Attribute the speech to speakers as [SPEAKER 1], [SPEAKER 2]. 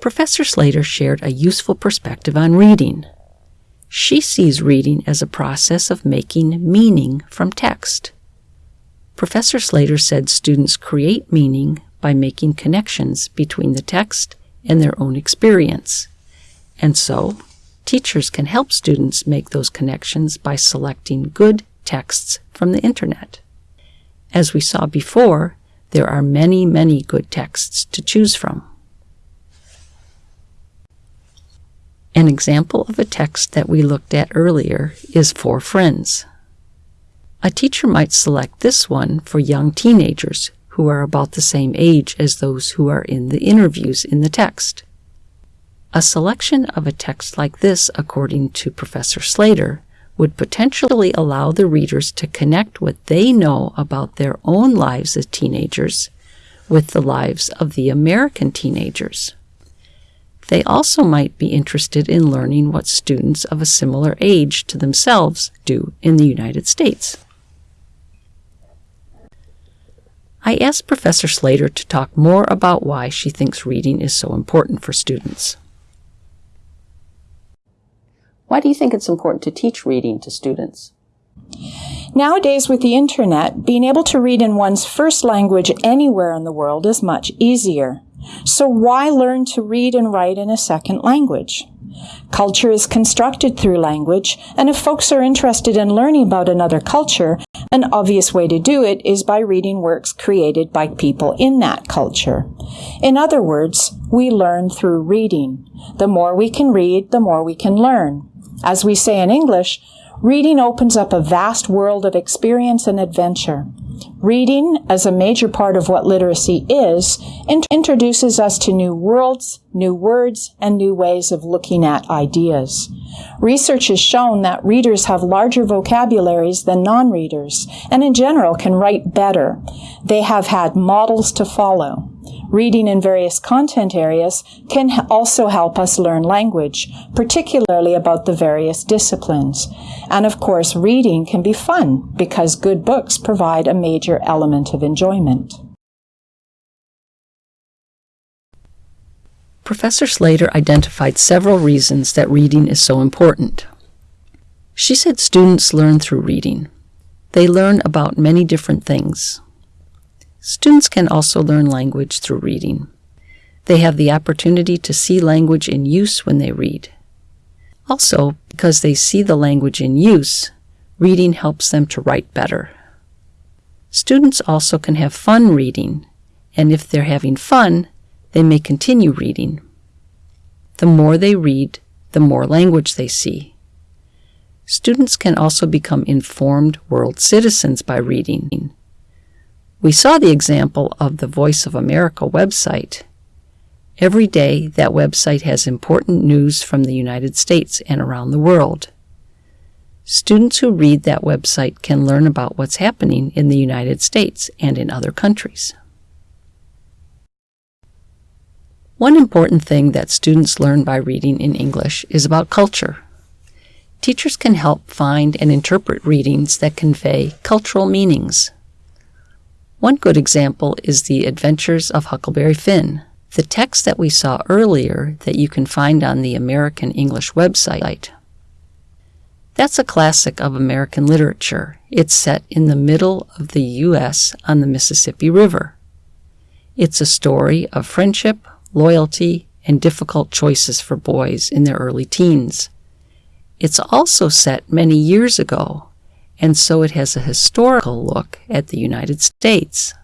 [SPEAKER 1] Professor Slater shared a useful perspective on reading. She sees reading as a process of making meaning from text. Professor Slater said students create meaning by making connections between the text and their own experience. And so, teachers can help students make those connections by selecting good texts from the internet. As we saw before, there are many, many good texts to choose from. An example of a text that we looked at earlier is For Friends. A teacher might select this one for young teenagers who are about the same age as those who are in the interviews in the text. A selection of a text like this, according to Professor Slater, would potentially allow the readers to connect what they know about their own lives as teenagers with the lives of the American teenagers. They also might be interested in learning what students of a similar age to themselves do in the United States. I asked Professor Slater to talk more about why she thinks reading is so important for students. Why do you think it's important to teach reading to students?
[SPEAKER 2] Nowadays, with the internet, being able to read in one's first language anywhere in the world is much easier. So why learn to read and write in a second language? Culture is constructed through language, and if folks are interested in learning about another culture, an obvious way to do it is by reading works created by people in that culture. In other words, we learn through reading. The more we can read, the more we can learn. As we say in English, reading opens up a vast world of experience and adventure. Reading, as a major part of what literacy is, int- introduces us to new worlds, new words, and new ways of looking at ideas. Research has shown that readers have larger vocabularies than non-readers, and in general can write better. They have had models to follow. Reading in various content areas can also help us learn language, particularly about the various disciplines. And of course, reading can be fun because good books provide a major element of enjoyment.
[SPEAKER 1] Professor Slater identified several reasons that reading is so important. She said students learn through reading. They learn about many different things. Students can also learn language through reading. They have the opportunity to see language in use when they read. Also, because they see the language in use, reading helps them to write better. Students also can have fun reading, and if they're having fun, they may continue reading. The more they read, the more language they see. Students can also become informed world citizens by reading. We saw the example of the Voice of America website. Every day, that website has important news from the United States and around the world. Students who read that website can learn about what's happening in the United States and in other countries. One important thing that students learn by reading in English is about culture. Teachers can help find and interpret readings that convey cultural meanings. One good example is The Adventures of Huckleberry Finn, the text that we saw earlier that you can find on the American English website. That's a classic of American literature. It's set in the middle of the U.S. on the Mississippi River. It's a story of friendship, loyalty, and difficult choices for boys in their early teens. It's also set many years ago and so it has a historical look at the United States.